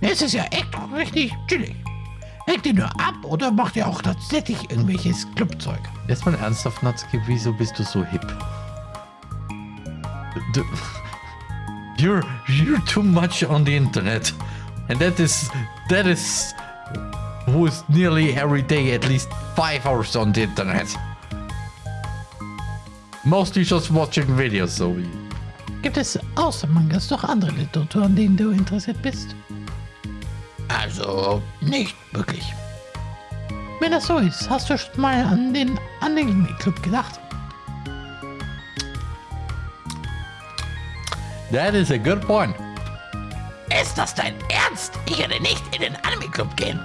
Es ist ja echt richtig chillig. Hängt ihr nur ab oder macht ihr auch tatsächlich irgendwelches Clubzeug? Jetzt mal ernsthaft, Natsuki, wieso bist du so hip? Du, you're, you're too much on the internet. And that is, that is, who is nearly every day at least five hours on the internet. Mostly just watching videos, so. Gibt es außer Mangas noch andere Literatur, an denen du interessiert bist? Also, nicht wirklich. Wenn das so ist, hast du schon mal an den Anime-Club gedacht? That is a good point. Ist das dein Ernst? Ich werde nicht in den Anime-Club gehen.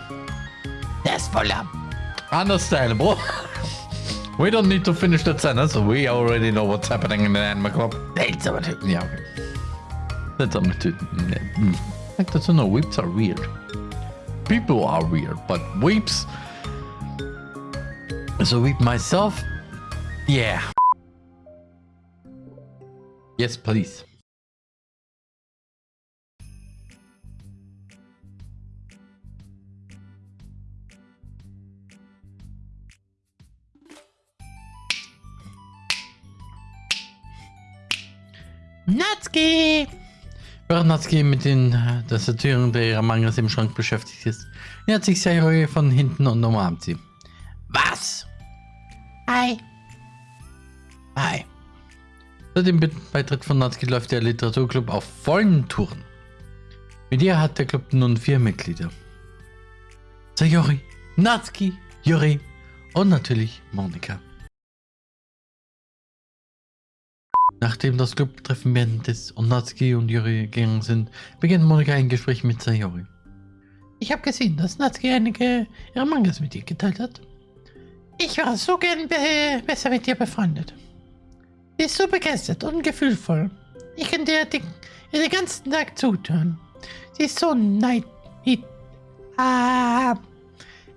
Der ist voller. Understandable. We don't need to finish that sentence. We already know what's happening in the anime club. Seltsame Typen. Ja, okay. Seltsame Typen. Hm. Like that's no weeps are weird. People are weird, but weeps. So weep myself. Yeah. Yes, please. Natsuki! Während Natsuki mit den äh, Tastaturen der Mangas im Schrank beschäftigt ist, nähert sich Sayori von hinten und umarmt sie. Was? Hi. Hi. Seit dem Beitritt von Natsuki läuft der Literaturclub auf vollen Touren. Mit ihr hat der Club nun vier Mitglieder. Sayori, Natsuki, Yuri und natürlich Monika. Nachdem das Clubtreffen beendet und Natsuki und Yuri gegangen sind, beginnt Monika ein Gespräch mit Sayori. Ich habe gesehen, dass Natsuki einige ihrer Mangas mit dir geteilt hat. Ich wäre so gern be besser mit dir befreundet. Sie ist so begeistert und gefühlvoll. Ich kann dir den, den ganzen Tag zutören. Sie ist so neid... Ah,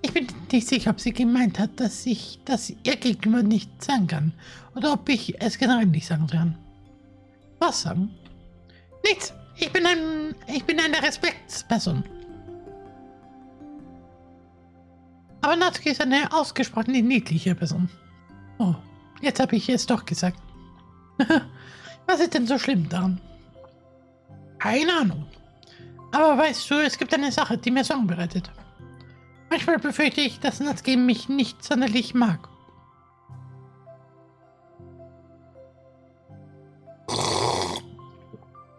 ich bin nicht sicher, ob sie gemeint hat, dass ich das ihr gegenüber nicht sagen kann. Oder ob ich es generell nicht sagen kann. Was sagen? Nichts. Ich bin ein... Ich bin eine Respektsperson. Aber Natsuki ist eine ausgesprochen niedliche Person. Oh, jetzt habe ich es doch gesagt. Was ist denn so schlimm daran? Keine Ahnung. Aber weißt du, es gibt eine Sache, die mir Sorgen bereitet. Manchmal befürchte ich, dass Natsuki mich nicht sonderlich mag.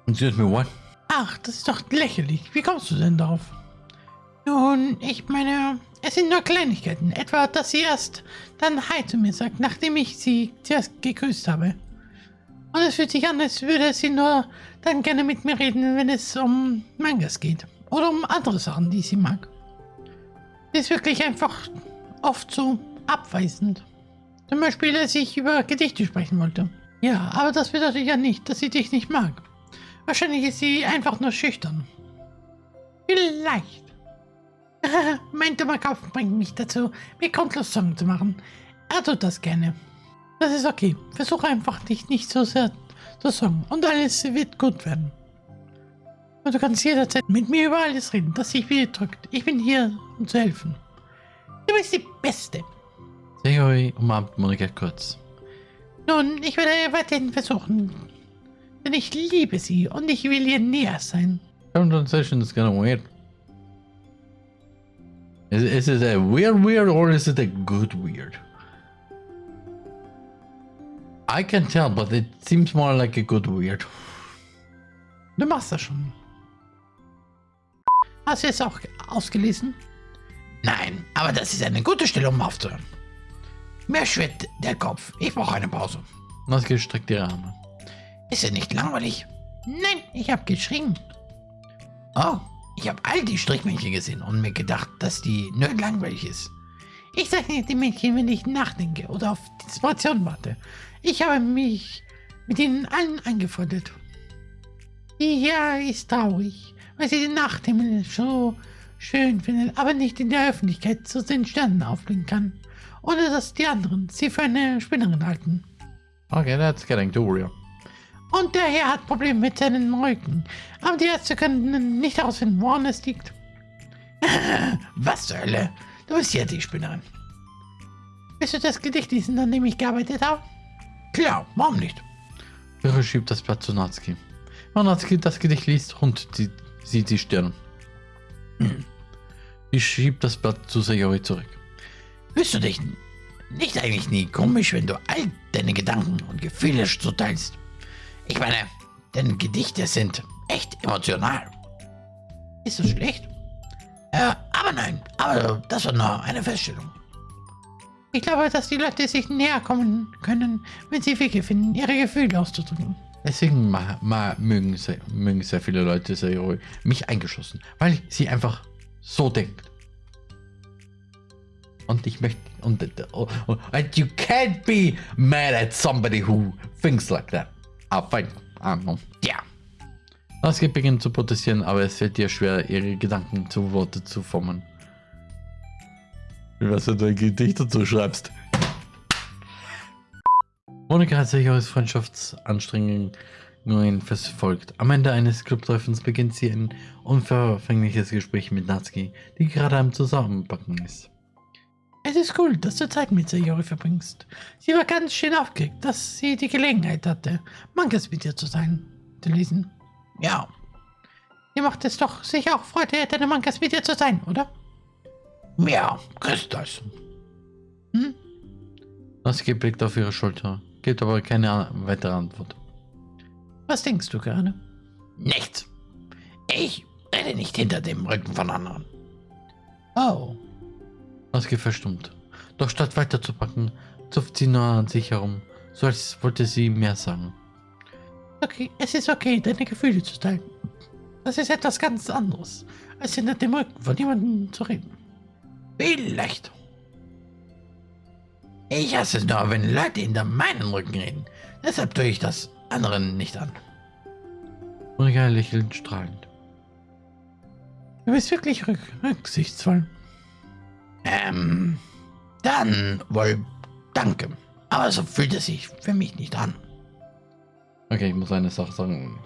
Excuse me, what? Ach, das ist doch lächerlich. Wie kommst du denn darauf? Nun, ich meine, es sind nur Kleinigkeiten. Etwa, dass sie erst dann Hi zu mir sagt, nachdem ich sie zuerst gegrüßt habe. Und es fühlt sich an, als würde sie nur dann gerne mit mir reden, wenn es um Mangas geht. Oder um andere Sachen, die sie mag. Sie ist wirklich einfach oft so abweisend. Zum Beispiel, als ich über Gedichte sprechen wollte. Ja, aber das bedeutet ja nicht, dass sie dich nicht mag. Wahrscheinlich ist sie einfach nur schüchtern. Vielleicht. mein dummer Kopf bringt mich dazu, mir grundlos Sorgen zu machen. Er tut das gerne. Das ist okay. Versuche einfach dich nicht so sehr zu sorgen und alles wird gut werden. Und du kannst jederzeit mit mir über alles reden, das sich wieder drückt. Ich bin hier, um zu helfen. Du bist die Beste. Sayori umarmt Monika kurz. Nun, ich werde weiterhin versuchen. Denn ich liebe sie und ich will ihr näher sein. Current translation is kind of weird. Is, is it a weird weird or is it a good weird? I can tell, but it seems more like a good weird. Du machst das schon. Hast du es auch ausgelesen? Nein, aber das ist eine gute Stelle, um aufzuhören. Mir schwirrt der Kopf. Ich brauche eine Pause. Was gestreckt ihre Arme. Ist ja nicht langweilig? Nein, ich habe geschrien. Oh, ich habe all die Strichmännchen gesehen und mir gedacht, dass die nur langweilig ist. Ich zeichne die Männchen, wenn ich nachdenke oder auf die Inspiration warte. Ich habe mich mit ihnen allen angefreundet. Hier ist traurig, weil sie den Nachthimmel so schön findet, aber nicht in der Öffentlichkeit zu den Sternen aufblicken kann, ohne dass die anderen sie für eine Spinnerin halten. Okay, that's getting too real. Und der Herr hat Probleme mit seinem Rücken. Aber die Ärzte können nicht herausfinden, woran es liegt. Was zur Hölle? Du bist ja die Spinnerin. Willst du das Gedicht lesen, an dem ich gearbeitet habe? Klar, warum nicht? Yuri schiebt das Blatt zu Natsuki. Wenn Natsuki das Gedicht liest, und sie sieht die Stirn. Sie schiebt das Blatt zu Sayori zurück. Fühlst du dich nicht eigentlich nie komisch, wenn du all deine Gedanken und Gefühle so teilst? Ich meine, deine Gedichte sind echt emotional. Ist das schlecht? Äh, aber nein, aber das war nur eine Feststellung. Ich glaube, dass die Leute sich näher kommen können, wenn sie Wege finden, ihre Gefühle auszudrücken. Deswegen ma, ma, mögen, sehr, mögen sehr viele Leute Sayori, mich eingeschlossen, weil sie einfach so denkt. Und ich möchte, und, oh, and you can't be mad at somebody who thinks like that. Ah, fine. Ah. Ja. Das geht beginnt zu protestieren, aber es fällt ihr schwer, ihre Gedanken zu Worte zu formen. Was du dein Gedicht dazu schreibst. Monika hat sich aus Freundschaftsanstrengungen verfolgt. Am Ende eines Clubtreffens beginnt sie ein unverfängliches Gespräch mit Natsuki, die gerade am Zusammenpacken ist. Es ist cool, dass du Zeit mit Sayori verbringst. Sie war ganz schön aufgeregt, dass sie die Gelegenheit hatte, Mangas mit dir zu sein, zu lesen. Ja. Ihr macht es doch sicher auch Freude, deine Mangas mit dir zu sein, oder? Ja, Christus. Hm? Natsuki blickt auf ihre Schulter, gibt aber keine weitere Antwort. Was denkst du gerade? Nichts. Ich rede nicht hinter dem Rücken von anderen. Oh. Natsuki verstummt. Doch statt weiterzupacken, zupft sie nur an sich herum, so als wollte sie mehr sagen. Okay, es ist okay, deine Gefühle zu teilen. Das ist etwas ganz anderes, als hinter dem Rücken von jemandem zu reden. Vielleicht. Ich hasse es nur, wenn Leute hinter meinem Rücken reden. Deshalb tue ich das anderen nicht an. Monika lächelt strahlend. Du bist wirklich rück rücksichtsvoll. Ähm, dann wohl danke. Aber so fühlt es sich für mich nicht an. Okay, ich muss eine Sache sagen.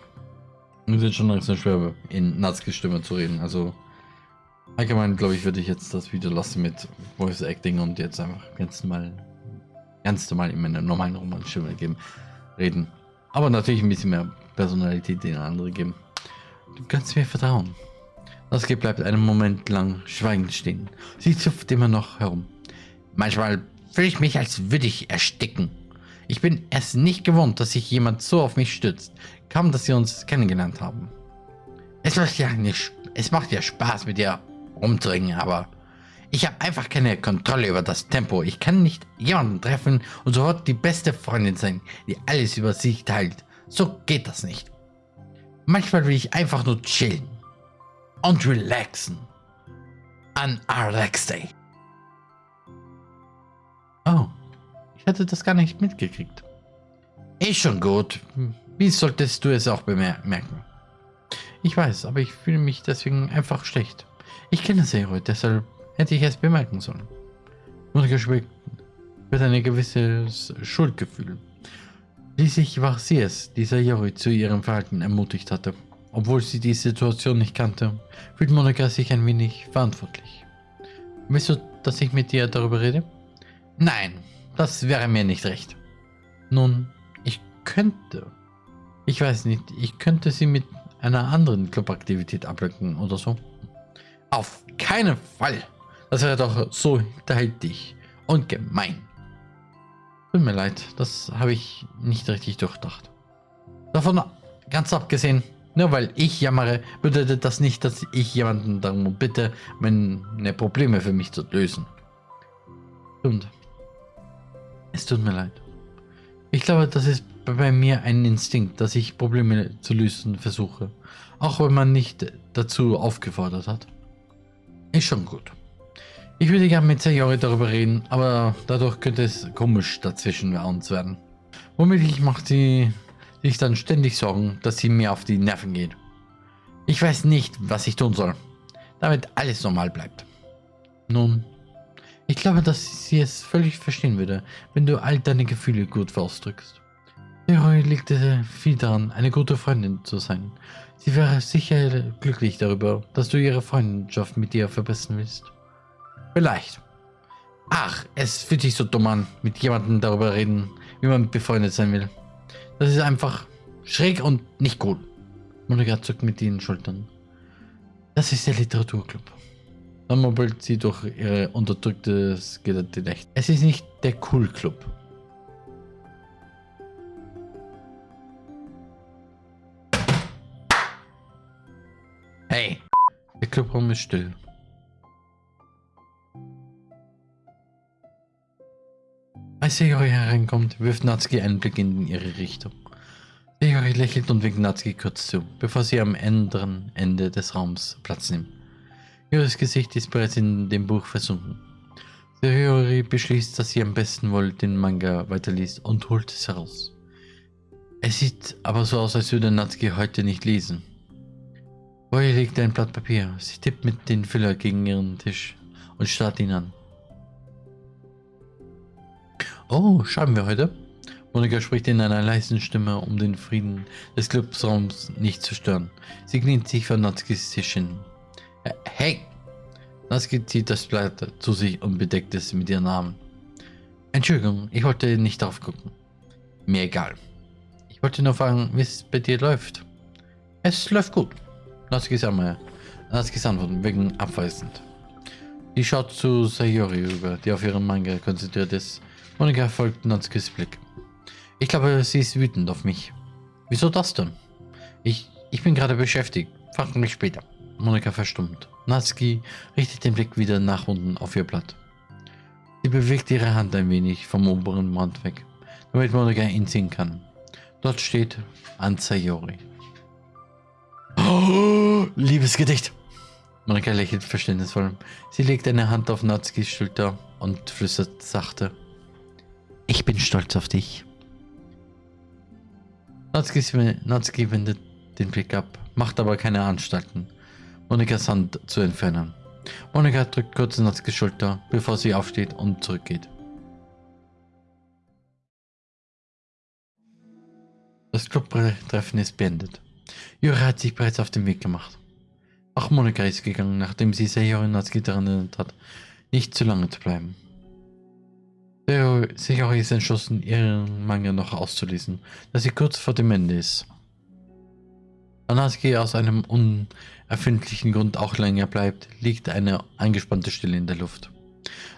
Es ist schon langsam schwer, in Natsuki Stimme zu reden. Also, allgemein glaube ich, würde ich jetzt das Video lassen mit Voice Acting und jetzt einfach ganz normal, ganz normal in meiner normalen Romanstimme geben, reden. Aber natürlich ein bisschen mehr Personalität in andere geben. Du kannst mir vertrauen. Natsuki bleibt einen Moment lang schweigend stehen. Sie zupft immer noch herum. Manchmal fühle ich mich, als würde ich ersticken. Ich bin es nicht gewohnt, dass sich jemand so auf mich stützt. Kaum, dass sie uns kennengelernt haben. Es macht ja, nicht, es macht ja Spaß, mit dir rumzuringen, aber ich habe einfach keine Kontrolle über das Tempo. Ich kann nicht jemanden treffen und sofort die beste Freundin sein, die alles über sich teilt. So geht das nicht. Manchmal will ich einfach nur chillen und relaxen. An Relax Day. Oh. Ich hatte das gar nicht mitgekriegt. Ist schon gut. Wie solltest du es auch bemerken? Ich weiß, aber ich fühle mich deswegen einfach schlecht. Ich kenne Zero, deshalb hätte ich es bemerken sollen. Monika schweckt mit ein gewisses Schuldgefühl. Schließlich war sie es, die Sayori zu ihrem Verhalten ermutigt hatte. Obwohl sie die Situation nicht kannte, fühlt Monika sich ein wenig verantwortlich. Willst du, dass ich mit dir darüber rede? Nein, das wäre mir nicht recht. Nun, ich könnte. Ich weiß nicht, ich könnte sie mit einer anderen Clubaktivität ablenken oder so. Auf keinen Fall. Das wäre doch so hinterhältig und gemein. Tut mir leid, das habe ich nicht richtig durchdacht. Davon ganz abgesehen, nur weil ich jammere, bedeutet das nicht, dass ich jemanden darum bitte, meine Probleme für mich zu lösen. Stimmt. Es tut mir leid. Ich glaube, das ist bei mir ein Instinkt, dass ich Probleme zu lösen versuche. Auch wenn man nicht dazu aufgefordert hat. Ist schon gut. Ich würde gerne mit Sayori darüber reden, aber dadurch könnte es komisch dazwischen bei uns werden. Womöglich macht sie sich dann ständig Sorgen, dass sie mir auf die Nerven geht. Ich weiß nicht, was ich tun soll, damit alles normal bleibt. Nun, ich glaube, dass sie es völlig verstehen würde, wenn du all deine Gefühle gut ausdrückst. Leroy legte viel daran, eine gute Freundin zu sein. Sie wäre sicher glücklich darüber, dass du ihre Freundschaft mit dir verbessern willst. Vielleicht. Ach, es fühlt sich so dumm an, mit jemandem darüber reden, wie man befreundet sein will. Das ist einfach schräg und nicht cool. Monika zuckt mit den Schultern. Das ist der Literaturclub. Dann mobbelt sie durch ihre unterdrücktes Gedächtnis. Es ist nicht der Cool Club. Hey! Der Clubraum ist still. Als Segori hereinkommt, wirft Natsuki einen Blick in ihre Richtung. Segori lächelt und winkt Natsuki kurz zu, bevor sie am anderen Ende des Raums Platz nimmt. Ihres Gesicht ist bereits in dem Buch versunken. Segori beschließt, dass sie am besten wohl den Manga weiterliest und holt es heraus. Es sieht aber so aus, als würde Natsuki heute nicht lesen. Ihr liegt ein Blatt Papier. Sie tippt mit den Füller gegen ihren Tisch und starrt ihn an. Oh, schreiben wir heute? Monika spricht in einer leisen Stimme, um den Frieden des Clubsraums nicht zu stören. Sie kniet sich vor Natskis Tisch hin. Äh, hey! Natsuki zieht das Blatt zu sich und bedeckt es mit ihren Armen. Entschuldigung, ich wollte nicht drauf gucken. Mir egal. Ich wollte nur fragen, wie es bei dir läuft. Es läuft gut. Natskis Arme. Natskis Antworten wegen abweisend. Sie schaut zu Sayori rüber, die auf ihren Manga konzentriert ist. Monika folgt Natskis Blick. Ich glaube, sie ist wütend auf mich. Wieso das denn? Ich, ich bin gerade beschäftigt. Frag mich später. Monika verstummt. Natsuki richtet den Blick wieder nach unten auf ihr Blatt. Sie bewegt ihre Hand ein wenig vom oberen Rand weg, damit Monika ihn sehen kann. Dort steht an Sayori. Oh, Liebesgedicht. Monika lächelt verständnisvoll. Sie legt eine Hand auf Natsukis Schulter und flüstert sachte. Ich bin stolz auf dich. Natsuki wendet den Blick ab, macht aber keine Anstalten, Monikas Hand zu entfernen. Monika drückt kurz Natsukis Schulter, bevor sie aufsteht und zurückgeht. Das Clubtreffen ist beendet. Jura hat sich bereits auf den Weg gemacht. Auch Monika ist gegangen, nachdem sie Sayori Natsuki daran erinnert hat, nicht zu lange zu bleiben. Sayori ist entschlossen, ihren Manga noch auszulesen, da sie kurz vor dem Ende ist. Da Natsuki aus einem unerfindlichen Grund auch länger bleibt, liegt eine angespannte Stille in der Luft.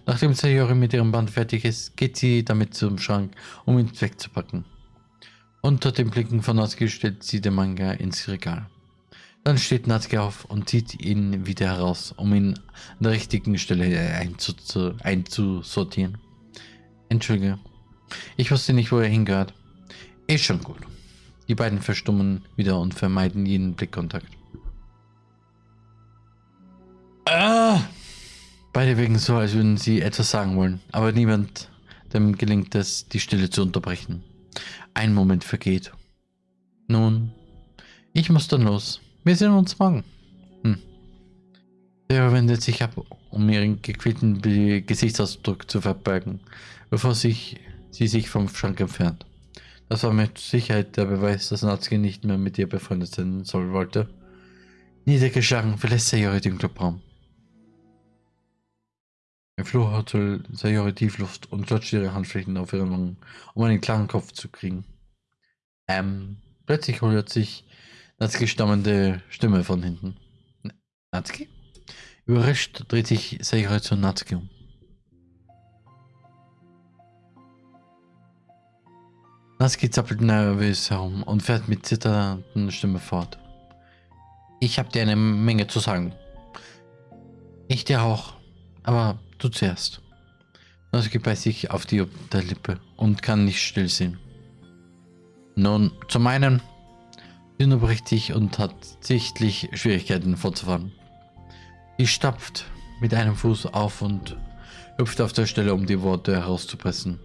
Nachdem Sayori mit ihrem Band fertig ist, geht sie damit zum Schrank, um ihn wegzupacken. Unter den Blicken von Natsuki stellt sie den Manga ins Regal. Dann steht Natsuki auf und zieht ihn wieder heraus, um ihn an der richtigen Stelle einzusortieren. Entschuldige, ich wusste nicht, wo er hingehört. Ist schon gut. Die beiden verstummen wieder und vermeiden jeden Blickkontakt. Ah! Beide wirken so, als würden sie etwas sagen wollen, aber niemand dem gelingt es, die Stille zu unterbrechen. Ein Moment vergeht. Nun, ich muss dann los. Wir sehen uns morgen. Der wendet sich ab, um ihren gequälten Gesichtsausdruck zu verbergen, bevor sich, sie sich vom Schrank entfernt. Das war mit Sicherheit der Beweis, dass Natsuki nicht mehr mit ihr befreundet sein soll wollte. Niedergeschlagen verlässt Sayori den Clubraum. Im Flur hat Sayori Tiefluft und klatscht ihre Handflächen auf ihren Wangen, um einen klaren Kopf zu kriegen. Ähm, plötzlich hört sich Natsuki stammende Stimme von hinten. Natsuki? Überrascht dreht sich Sayori zu Natsuki um. Natsuki zappelt nervös herum und fährt mit zitternden Stimme fort. Ich habe dir eine Menge zu sagen. Ich dir auch. Aber Du zuerst. Natsuki beißt sich auf die Unterlippe und kann nicht still sehen. Nun, zum einen, sie unterbricht sich und hat sichtlich Schwierigkeiten fortzufahren. Sie stapft mit einem Fuß auf und hüpft auf der Stelle, um die Worte herauszupressen.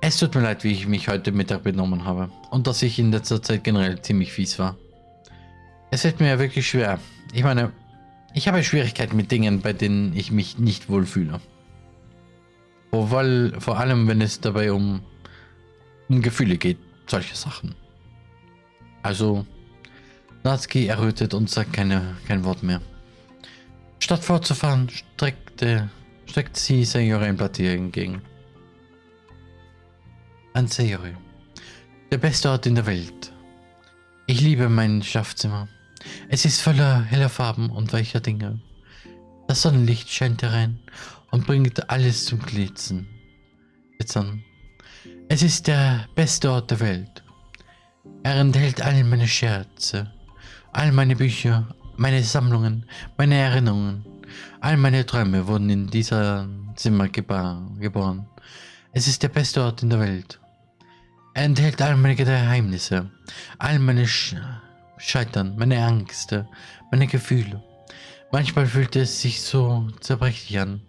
Es tut mir leid, wie ich mich heute Mittag benommen habe und dass ich in letzter Zeit generell ziemlich fies war. Es fällt mir ja wirklich schwer. Ich meine, ich habe Schwierigkeiten mit Dingen, bei denen ich mich nicht wohlfühle. Vor, vor allem, wenn es dabei um, um Gefühle geht. solche Sachen. Also, Natsuki errötet und sagt keine, kein Wort mehr. Statt fortzufahren, streckte, streckt sie Blatt ihr entgegen. An Sayori. Der beste Ort in der Welt. Ich liebe mein Schlafzimmer. Es ist voller heller Farben und weicher Dinge. Das Sonnenlicht scheint herein und bringt alles zum Glitzern. Glitzern. Es ist der beste Ort der Welt. Er enthält all meine Scherze, all meine Bücher, meine Sammlungen, meine Erinnerungen. All meine Träume wurden in dieser Zimmer geboren. Es ist der beste Ort in der Welt. Er enthält all meine Geheimnisse, all meine Sch Scheitern, meine Ängste, meine Gefühle. Manchmal fühlt es sich so zerbrechlich an,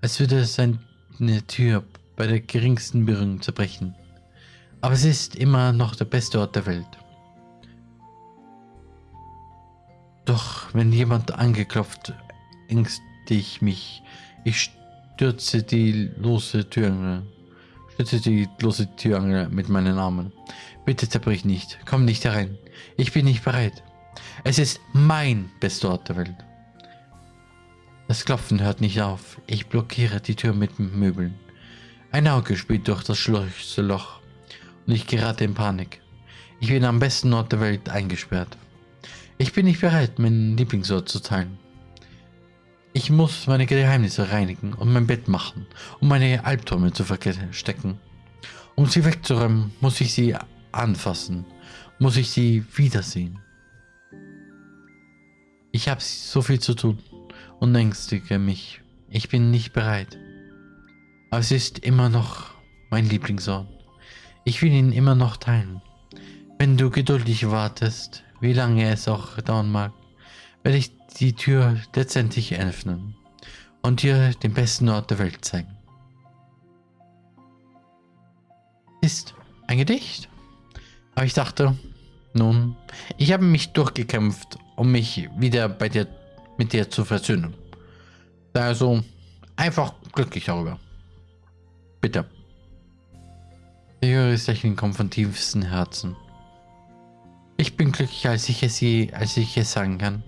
als würde es eine Tür bei der geringsten Berührung zerbrechen. Aber es ist immer noch der beste Ort der Welt. Doch wenn jemand angeklopft, ängste ich mich. Ich stürze die lose Türangel, stürze die lose Türangel mit meinen Armen. Bitte zerbrich nicht, komm nicht herein. Ich bin nicht bereit. Es ist mein bester Ort der Welt. Das Klopfen hört nicht auf. Ich blockiere die Tür mit Möbeln. Ein Auge spielt durch das Schlüsselloch und ich gerate in Panik. Ich bin am besten Ort der Welt eingesperrt. Ich bin nicht bereit, meinen Lieblingsort zu teilen. Ich muss meine Geheimnisse reinigen und mein Bett machen, um meine Albträume zu verstecken. Um sie wegzuräumen, muss ich sie anfassen, muss ich sie wiedersehen. Ich habe so viel zu tun und ängstige mich. Ich bin nicht bereit. Aber es ist immer noch mein Lieblingsort. Ich will ihn immer noch teilen. Wenn du geduldig wartest, wie lange es auch dauern mag, werde ich die Tür letztendlich öffnen und dir den besten Ort der Welt zeigen. Ist ein Gedicht. Aber ich dachte, nun, ich habe mich durchgekämpft, um mich wieder bei dir, mit dir zu versöhnen. Also einfach glücklich darüber. Bitte. Der höhere Lächeln kommt von tiefstem Herzen. Ich bin glücklicher, als ich es je, als ich es sagen kann.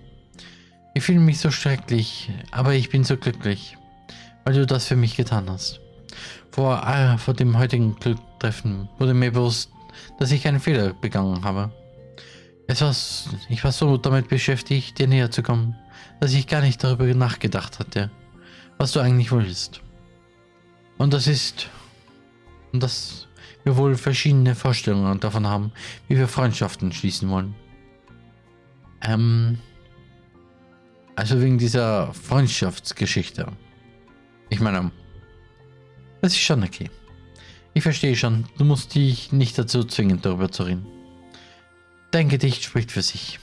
Ich fühle mich so schrecklich, aber ich bin so glücklich, weil du das für mich getan hast. Vor, äh, vor dem heutigen Glücktreffen wurde mir bewusst, dass ich einen Fehler begangen habe. Es war, ich war so damit beschäftigt, dir näher zu kommen, dass ich gar nicht darüber nachgedacht hatte, was du eigentlich willst. Und das ist, und das wir wohl verschiedene Vorstellungen davon haben, wie wir Freundschaften schließen wollen. Ähm, also wegen dieser Freundschaftsgeschichte. Ich meine, das ist schon okay. Ich verstehe schon, du musst dich nicht dazu zwingen, darüber zu reden. Dein Gedicht spricht für sich.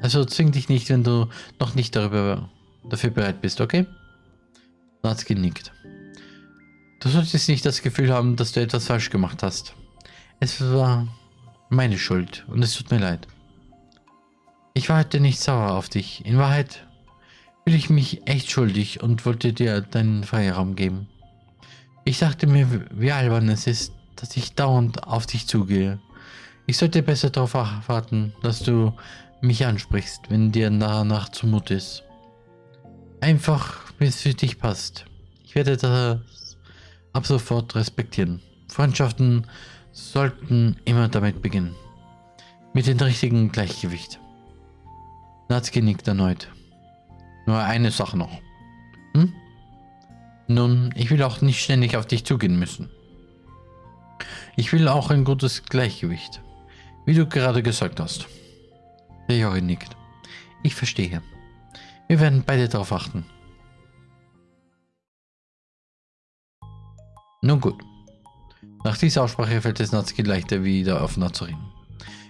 Also zwing dich nicht, wenn du noch nicht darüber dafür bereit bist, okay? Natsuki nickt. Du solltest nicht das Gefühl haben, dass du etwas falsch gemacht hast. Es war meine Schuld und es tut mir leid. Ich war heute nicht sauer auf dich. In Wahrheit fühle ich mich echt schuldig und wollte dir deinen Freiraum geben. Ich dachte mir, wie albern es ist, dass ich dauernd auf dich zugehe. Ich sollte besser darauf warten, dass du mich ansprichst, wenn dir danach zumut ist. Einfach, wie es für dich passt. Ich werde das ab sofort respektieren. Freundschaften sollten immer damit beginnen. Mit dem richtigen Gleichgewicht. Natsuki nickt erneut. Nur eine Sache noch. Hm? Nun, ich will auch nicht ständig auf dich zugehen müssen. Ich will auch ein gutes Gleichgewicht. Wie du gerade gesagt hast. Der Jori nickt. Ich verstehe. Wir werden beide darauf achten. Nun gut. Nach dieser Aussprache fällt es Natsuki leichter, wieder offener zu reden.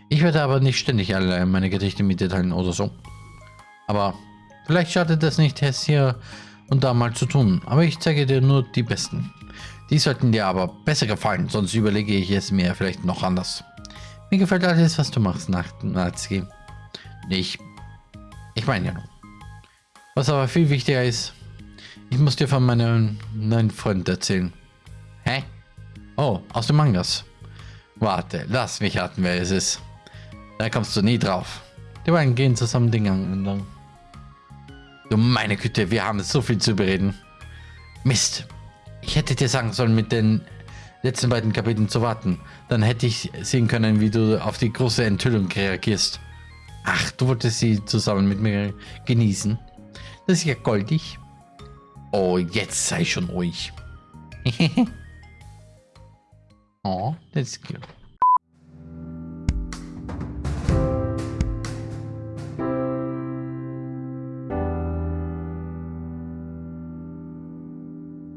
Ich werde aber nicht ständig alle meine Gedichte mit dir teilen oder so. Aber vielleicht schadet es nicht, es hier und da mal zu tun. Aber ich zeige dir nur die besten. Die sollten dir aber besser gefallen, sonst überlege ich es mir vielleicht noch anders. Mir gefällt alles, was du machst, Natsuki. Ich, ich meine ja nur. Was aber viel wichtiger ist, ich muss dir von meinem neuen Freund erzählen. Hä? Oh, aus den Mangas. Warte, lass mich raten, wer es ist. Da kommst du nie drauf. Die beiden gehen zusammen den Gang entlang. Du meine Güte, wir haben so viel zu bereden. Mist. Ich hätte dir sagen sollen, mit den letzten beiden Kapiteln zu warten. Dann hätte ich sehen können, wie du auf die große Enthüllung reagierst. Ach, du wolltest sie zusammen mit mir genießen. Das ist ja goldig. Oh, jetzt sei schon ruhig. oh, that's cute.